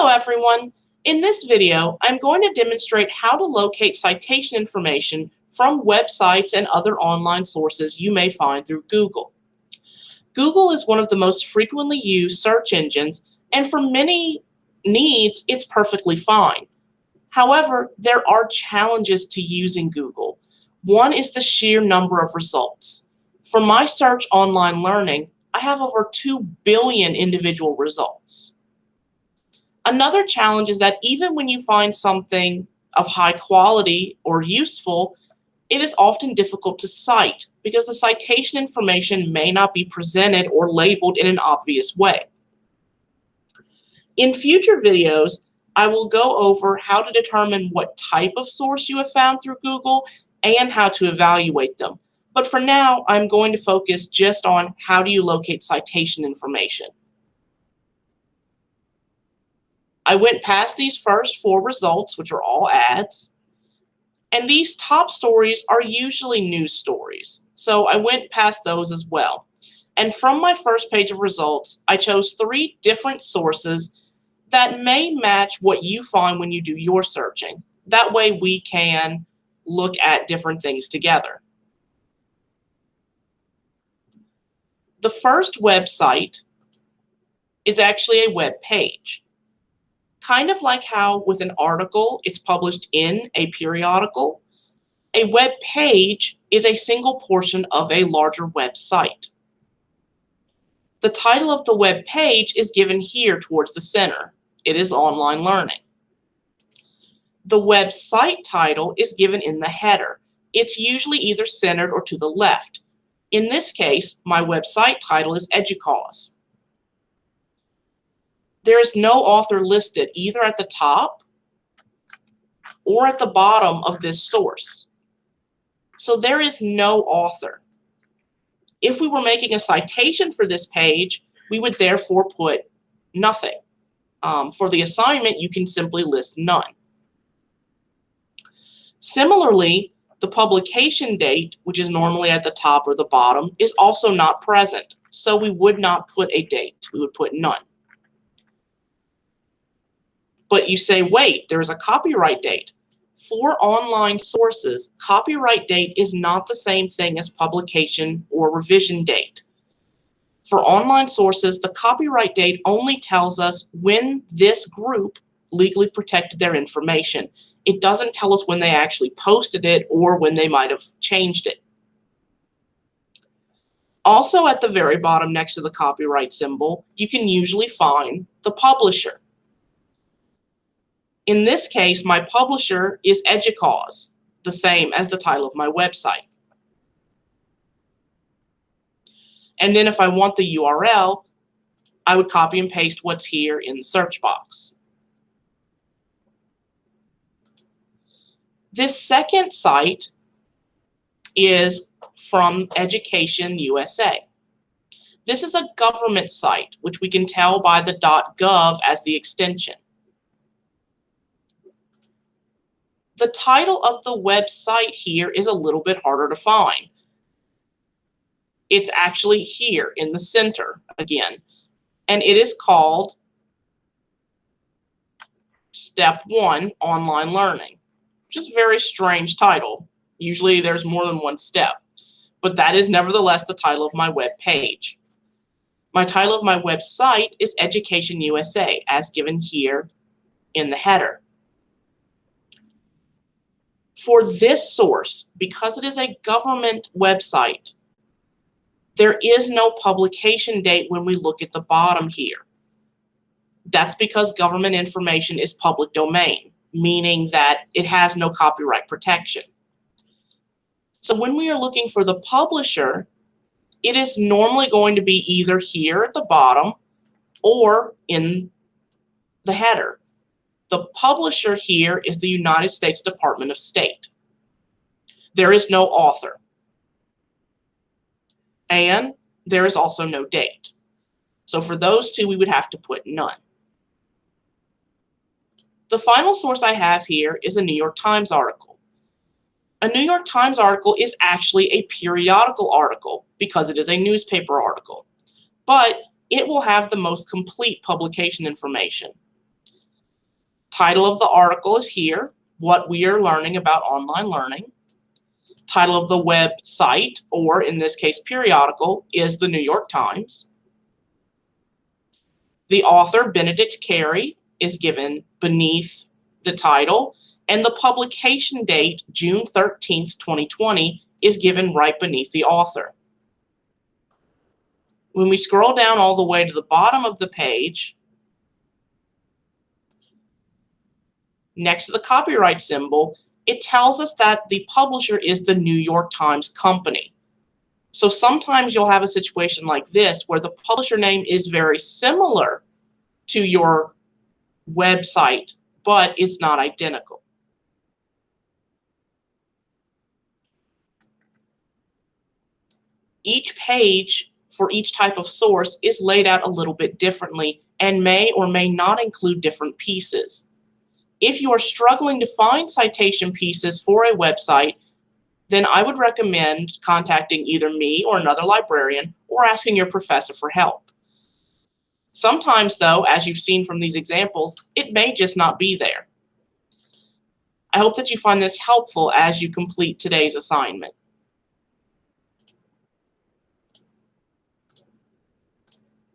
Hello everyone. In this video, I'm going to demonstrate how to locate citation information from websites and other online sources you may find through Google. Google is one of the most frequently used search engines, and for many needs, it's perfectly fine. However, there are challenges to using Google. One is the sheer number of results. For my search online learning, I have over 2 billion individual results. Another challenge is that even when you find something of high quality or useful, it is often difficult to cite because the citation information may not be presented or labeled in an obvious way. In future videos, I will go over how to determine what type of source you have found through Google and how to evaluate them. But for now, I'm going to focus just on how do you locate citation information. I went past these first four results, which are all ads. And these top stories are usually news stories. So I went past those as well. And from my first page of results, I chose three different sources that may match what you find when you do your searching. That way we can look at different things together. The first website is actually a web page kind of like how with an article, it's published in a periodical, a web page is a single portion of a larger website. The title of the web page is given here towards the center. It is online learning. The website title is given in the header. It's usually either centered or to the left. In this case, my website title is EDUCAUSE there is no author listed either at the top or at the bottom of this source. So there is no author. If we were making a citation for this page, we would therefore put nothing. Um, for the assignment, you can simply list none. Similarly, the publication date, which is normally at the top or the bottom, is also not present. So we would not put a date. We would put none. But you say, wait, there's a copyright date. For online sources, copyright date is not the same thing as publication or revision date. For online sources, the copyright date only tells us when this group legally protected their information. It doesn't tell us when they actually posted it or when they might have changed it. Also at the very bottom next to the copyright symbol, you can usually find the publisher. In this case, my publisher is EDUCAUSE, the same as the title of my website. And then if I want the URL, I would copy and paste what's here in the search box. This second site is from Education USA. This is a government site, which we can tell by the .gov as the extension. The title of the website here is a little bit harder to find. It's actually here in the center again, and it is called Step 1 Online Learning, which is a very strange title. Usually there's more than one step, but that is nevertheless the title of my web page. My title of my website is Education USA, as given here in the header. For this source, because it is a government website, there is no publication date when we look at the bottom here. That's because government information is public domain, meaning that it has no copyright protection. So when we are looking for the publisher, it is normally going to be either here at the bottom or in the header. The publisher here is the United States Department of State. There is no author. And there is also no date. So for those two, we would have to put none. The final source I have here is a New York Times article. A New York Times article is actually a periodical article because it is a newspaper article, but it will have the most complete publication information. Title of the article is here, what we are learning about online learning. Title of the website, or in this case periodical, is the New York Times. The author, Benedict Carey, is given beneath the title, and the publication date, June 13th, 2020, is given right beneath the author. When we scroll down all the way to the bottom of the page, next to the copyright symbol, it tells us that the publisher is the New York Times Company. So sometimes you'll have a situation like this where the publisher name is very similar to your website, but it's not identical. Each page for each type of source is laid out a little bit differently and may or may not include different pieces. If you are struggling to find citation pieces for a website, then I would recommend contacting either me or another librarian or asking your professor for help. Sometimes though, as you've seen from these examples, it may just not be there. I hope that you find this helpful as you complete today's assignment.